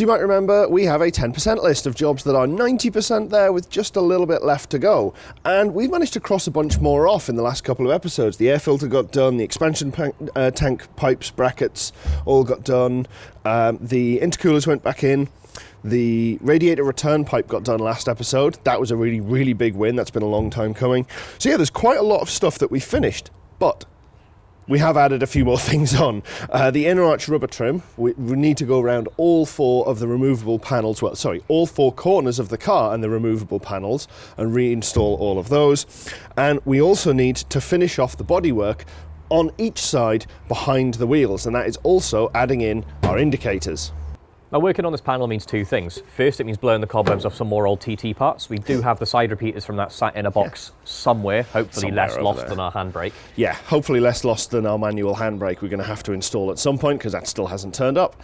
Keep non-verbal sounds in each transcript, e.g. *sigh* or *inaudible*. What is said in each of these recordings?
So you might remember we have a 10% list of jobs that are 90% there with just a little bit left to go. And we've managed to cross a bunch more off in the last couple of episodes. The air filter got done, the expansion uh, tank pipes, brackets all got done, um, the intercoolers went back in. The radiator return pipe got done last episode. That was a really, really big win. That's been a long time coming. So, yeah, there's quite a lot of stuff that we finished. But we have added a few more *laughs* things on. Uh, the inner arch rubber trim, we, we, need to go around all four of the removable panels, well, sorry, all four corners of the car and the removable panels and reinstall all of those. And we also need to finish off the bodywork on each side behind the wheels, and that is also adding in our indicators. Now working on this panel means two things. First, it means blowing the cobwebs off some more old TT parts. We do have the side repeaters from that sat in a box yeah. somewhere, hopefully somewhere less lost there. than our handbrake. Yeah, hopefully less lost than our manual handbrake we're going to have to install at some point because that still hasn't turned up.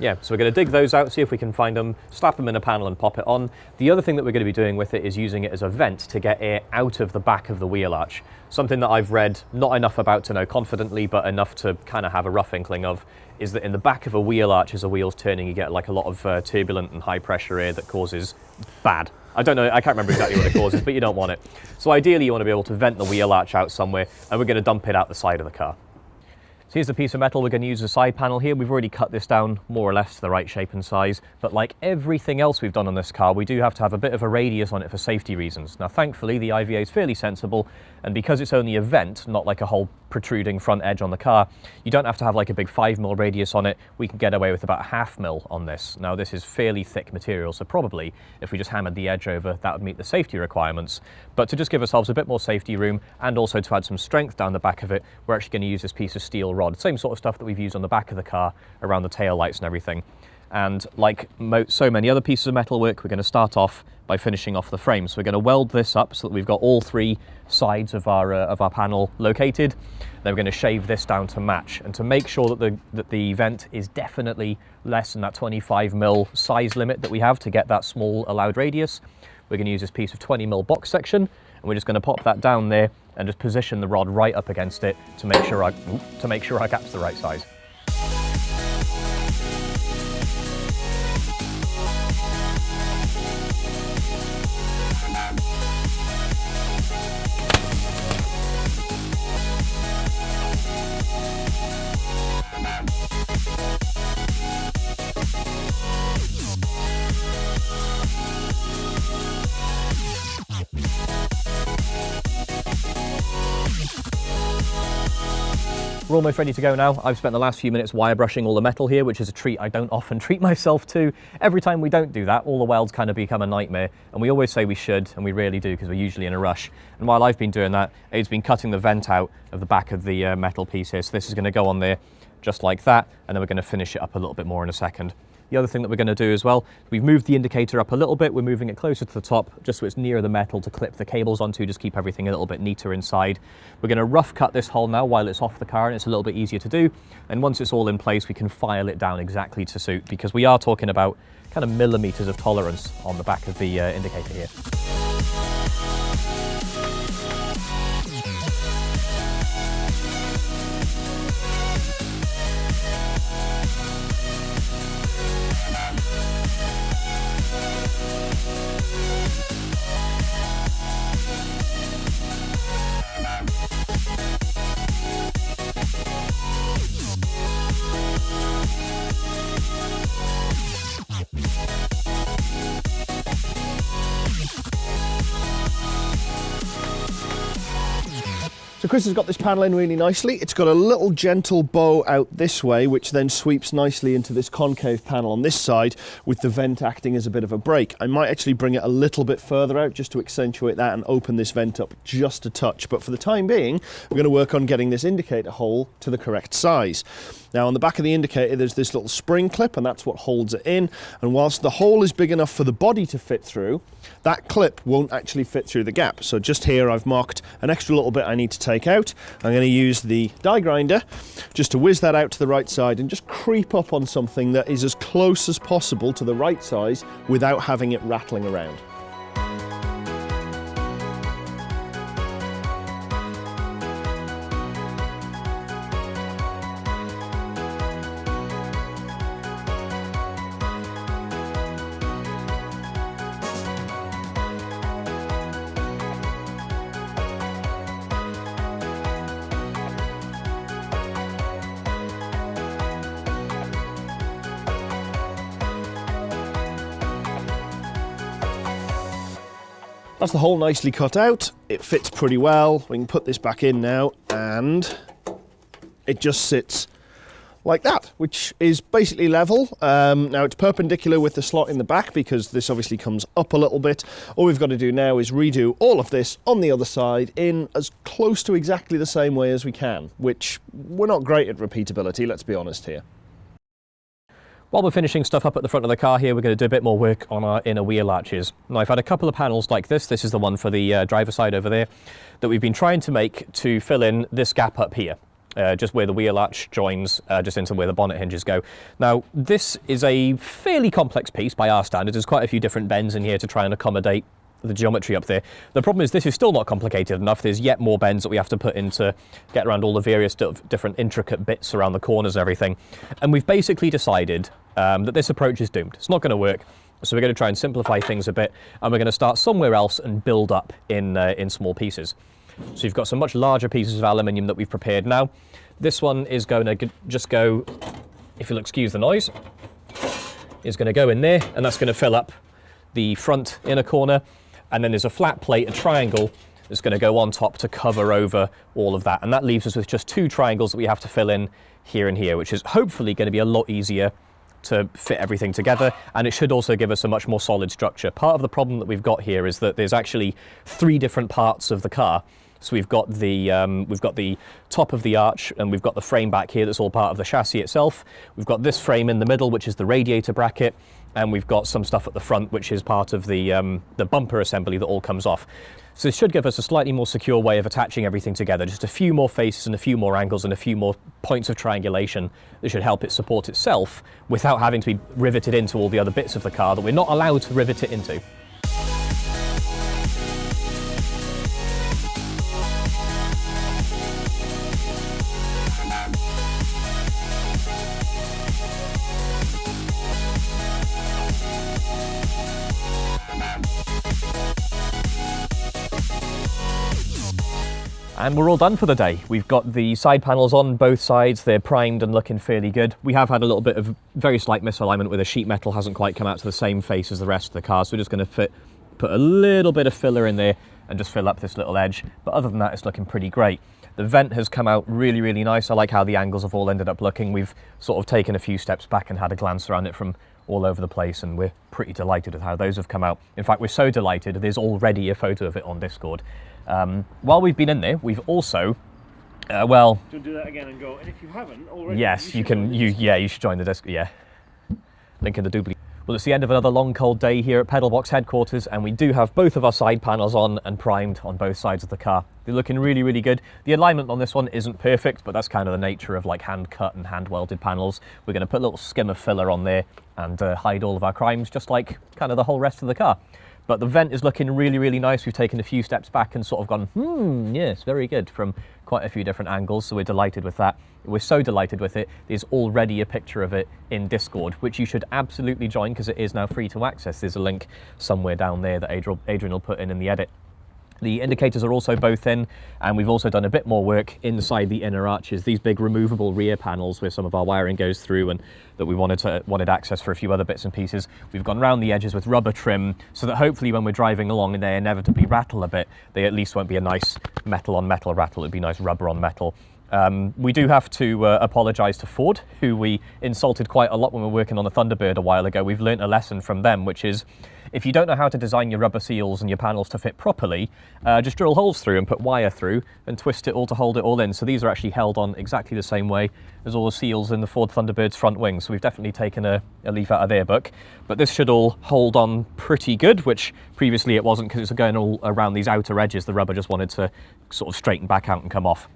Yeah, so we're going to dig those out, see if we can find them, slap them in a panel and pop it on. The other thing that we're going to be doing with it is using it as a vent to get air out of the back of the wheel arch. Something that I've read not enough about to know confidently, but enough to kind of have a rough inkling of, is that in the back of a wheel arch as a wheel's turning, you get like a lot of uh, turbulent and high pressure air that causes bad. I don't know, I can't remember exactly what it causes, but you don't want it. So ideally you want to be able to vent the wheel arch out somewhere, and we're going to dump it out the side of the car. So here's a piece of metal we're going to use as a side panel here. We've already cut this down more or less to the right shape and size, but like everything else we've done on this car, we do have to have a bit of a radius on it for safety reasons. Now, thankfully, the IVA is fairly sensible, and because it's only a vent, not like a whole protruding front edge on the car, you don't have to have like a big 5 mil radius on it. We can get away with about half mil on this. Now, this is fairly thick material, so probably if we just hammered the edge over, that would meet the safety requirements. But to just give ourselves a bit more safety room and also to add some strength down the back of it, we're actually going to use this piece of steel rod. Same sort of stuff that we've used on the back of the car around the tail lights and everything. And like so many other pieces of metalwork, we're going to start off by finishing off the frame. So we're going to weld this up so that we've got all three sides of our, uh, of our panel located. Then we're going to shave this down to match. And to make sure that the, that the vent is definitely less than that 25 mil size limit that we have to get that small allowed radius, we're going to use this piece of 20 mil box section. And we're just going to pop that down there and just position the rod right up against it to make sure our, to make sure our gap's the right size. We'll be right back. We're almost ready to go now. I've spent the last few minutes wire brushing all the metal here, which is a treat I don't often *laughs* treat myself to. Every time we don't do that, all the welds kind of become a nightmare. And we always say we should, and we rarely do because we're usually in a rush. And while I've been doing that, it's been cutting the vent out of the back of the uh, metal piece here. So this is gonna go on there just like that, and then we're gonna finish it up a little bit more in a second. The other thing that we're going to do as well, we've moved the indicator up a little bit. We're moving it closer to the top, just so it's nearer the metal to clip the cables onto, just keep everything a little bit neater inside. We're going to rough cut this hole now while it's off the car, and it's a little bit easier to do. And once it's all in place, we can file it down exactly to suit, because we are talking about kind of millimeters of tolerance on the back of the uh, indicator here. Chris has got this panel in really nicely. It's got a little gentle bow out this way, which then sweeps nicely into this concave panel on this side with the vent acting as a bit of a break. I might actually bring it a little bit further out just to accentuate that and open this vent up just a touch. But for the time being, we're going to work on getting this indicator hole to the correct size. Now on the back of the indicator there's this little spring clip and that's what holds it in and whilst the hole is big enough for the body to fit through that clip won't actually fit through the gap so just here I've marked an extra little bit I need to take out. I'm going to use the die grinder just to whiz that out to the right side and just creep up on something that is as close as possible to the right size without having it rattling around. That's the hole nicely cut out. It fits pretty well. We can put this back in now and it just sits like that, which is basically level. Um, now it's perpendicular with the slot in the back because this obviously comes up a little bit. All we've got to do now is redo all of this on the other side in as close to exactly the same way as we can, which we're not great at repeatability, let's be honest here. While we're finishing stuff up at the front of the car here, we're going to do a bit more work on our inner wheel arches. Now, I've had a couple of panels like this. This is the one for the uh, driver side over there that we've been trying to make to fill in this gap up here uh, just where the wheel arch joins uh, just into where the bonnet hinges go. Now, this is a fairly complex piece by our standards. There's quite a few different bends in here to try and accommodate the geometry up there. The problem is this is still not complicated enough. There's yet more bends that we have to put in to get around all the various different intricate bits around the corners and everything. And we've basically decided um, that this approach is doomed. It's not going to work. So we're going to try and simplify things a bit, and we're going to start somewhere else and build up in, uh, in small pieces. So you've got some much larger pieces of aluminium that we've prepared now. This one is going to just go, if you'll excuse the noise, is going to go in there and that's going to fill up the front inner corner. And then there's a flat plate, a triangle, that's going to go on top to cover over all of that. And that leaves us with just two triangles that we have to fill in here and here, which is hopefully going to be a lot easier to fit everything together and it should also give us a much more solid structure. Part of the problem that we've got here is that there's actually three different parts of the car so we've got the um, we've got the top of the arch and we've got the frame back here that's all part of the chassis itself. We've got this frame in the middle, which is the radiator bracket, and we've got some stuff at the front, which is part of the um, the bumper assembly that all comes off. So this should give us a slightly more secure way of attaching everything together, just a few more faces and a few more angles and a few more points of triangulation that should help it support itself without having to be riveted into all the other bits of the car that we're not allowed to rivet it into. And we're all done for the day. We've got the side panels on both sides. They're primed and looking fairly good. We have had a little bit of very slight misalignment where the sheet metal hasn't quite come out to the same face as the rest of the car. So we're just going to fit, put a little bit of filler in there and just fill up this little edge. But other than that, it's looking pretty great. The vent has come out really, really nice. I like how the angles have all ended up looking. We've sort of taken a few steps back and had a glance around it from all over the place and we're pretty delighted with how those have come out. In fact, we're so delighted, there's already a photo of it on Discord. Um, while we've been in there, we've also, uh, well... Do do that again and go, and if you haven't already... Yes, you, you can, you, yeah, you should join the Discord, yeah. Link in the doobly. Well, it's the end of another long cold day here at Pedalbox headquarters and we do have both of our side panels on and primed on both sides of the car. They're looking really, really good. The alignment on this one isn't perfect, but that's kind of the nature of like hand cut and hand welded panels. We're going to put a little skim of filler on there and uh, hide all of our crimes, just like kind of the whole rest of the car. But the vent is looking really, really nice. We've taken a few steps back and sort of gone, hmm, yes, very good from quite a few different angles. So we're delighted with that. We're so delighted with it. There's already a picture of it in Discord, which you should absolutely join because it is now free to access. There's a link somewhere down there that Adrian will put in in the edit. The indicators are also both in, and we've also done a bit more work inside the inner arches. These big removable rear panels where some of our wiring goes through and that we wanted to wanted access for a few other bits and pieces. We've gone around the edges with rubber trim so that hopefully when we're driving along and they inevitably rattle a bit, they at least won't be a nice metal on metal rattle. It'd be nice rubber on metal. Um, we do have to uh, apologise to Ford, who we insulted quite a lot when we were working on the Thunderbird a while ago. We've learnt a lesson from them, which is if you don't know how to design your rubber seals and your panels to fit properly, uh, just drill holes through and put wire through and twist it all to hold it all in. So these are actually held on exactly the same way as all the seals in the Ford Thunderbird's front wing. So we've definitely taken a, a leaf out of their book. But this should all hold on pretty good, which previously it wasn't because it's going all around these outer edges. The rubber just wanted to sort of straighten back out and come off.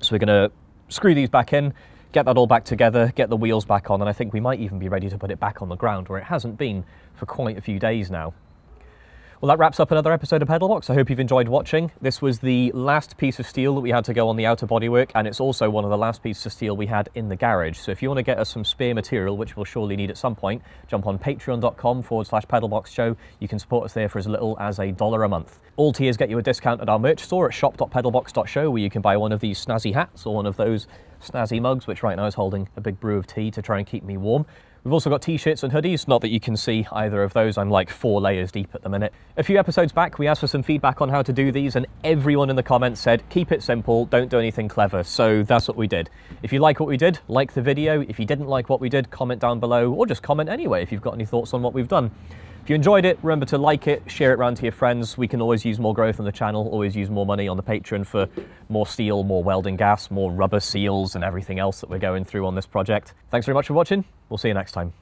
So we're going to screw these back in, get that all back together, get the wheels back on, and I think we might even be ready to put it back on the ground where it hasn't been for quite a few days now. Well, that wraps up another episode of Pedalbox. I hope you've enjoyed watching. This was the last piece of steel that we had to go on the outer bodywork, and it's also one of the last pieces of steel we had in the garage. So if you want to get us some spare material, which we'll surely need at some point, jump on patreon.com forward slash pedalbox show. You can support us there for as little as a dollar a month. All tiers get you a discount at our merch store at shop.pedalbox.show, where you can buy one of these snazzy hats or one of those snazzy mugs, which right now is holding a big brew of tea to try and keep me warm. We've also got t-shirts and hoodies, not that you can see either of those. I'm like four layers deep at the minute. A few episodes back, we asked for some feedback on how to do these and everyone in the comments said, keep it simple, don't do anything clever. So that's what we did. If you like what we did, like the video. If you didn't like what we did, comment down below or just comment anyway if you've got any thoughts on what we've done. If you enjoyed it, remember to like it, share it around to your friends. We can always use more growth on the channel, always use more money on the Patreon for more steel, more welding gas, more rubber seals and everything else that we're going through on this project. Thanks very much for watching. We'll see you next time.